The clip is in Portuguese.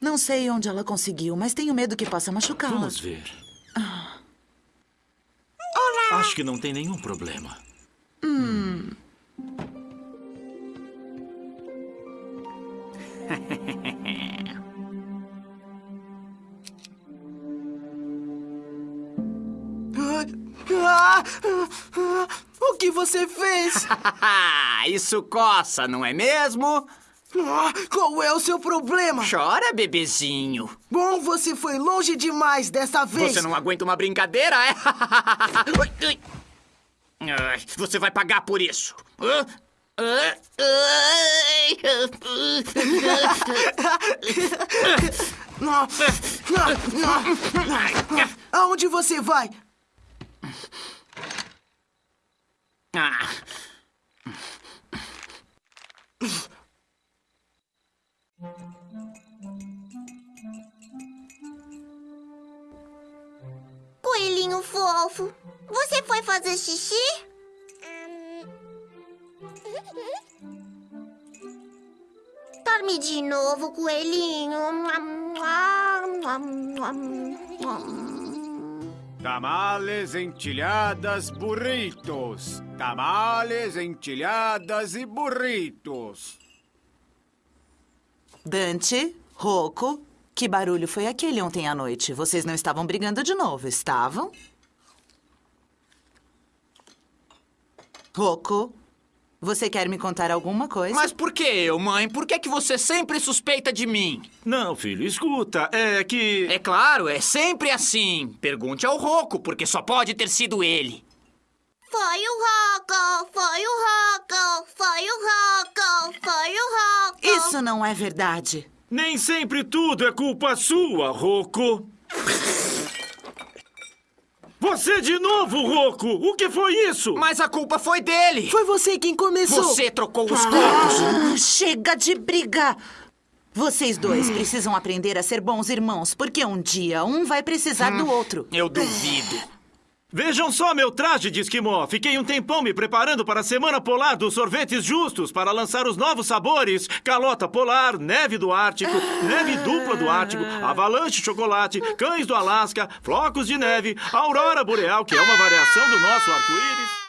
Não sei onde ela conseguiu, mas tenho medo que possa machucá-la. Vamos ver. Acho que não tem nenhum problema. Ah, ah, o que você fez? Ah, isso coça, não é mesmo? Ah, qual é o seu problema? Chora, bebezinho. Bom, você foi longe demais dessa vez. Você não aguenta uma brincadeira, é? Você vai pagar por isso. Aonde você vai? Ah, Coelhinho fofo, você foi fazer xixi? Dorme de novo, coelhinho. Tamales, entilhadas, burritos. Tamales, entilhadas e burritos. Dante, Rocco, que barulho foi aquele ontem à noite? Vocês não estavam brigando de novo, estavam? Rocco, você quer me contar alguma coisa? Mas por que eu, mãe? Por que, que você sempre suspeita de mim? Não, filho, escuta. É que. É claro, é sempre assim. Pergunte ao Rocco, porque só pode ter sido ele. Foi o Rocco, foi o Rocco, foi o Rocco, foi o Rocco. Isso não é verdade. Nem sempre tudo é culpa sua, Rocco. Você de novo, Rocco! O que foi isso? Mas a culpa foi dele. Foi você quem começou. Você trocou os copos. Ah, chega de briga! Vocês dois precisam aprender a ser bons irmãos, porque um dia um vai precisar do outro. Eu duvido. Vejam só meu traje de esquimó. Fiquei um tempão me preparando para a Semana Polar dos Sorvetes Justos para lançar os novos sabores: calota polar, neve do Ártico, neve dupla do Ártico, avalanche chocolate, cães do Alasca, flocos de neve, aurora boreal, que é uma variação do nosso arco-íris.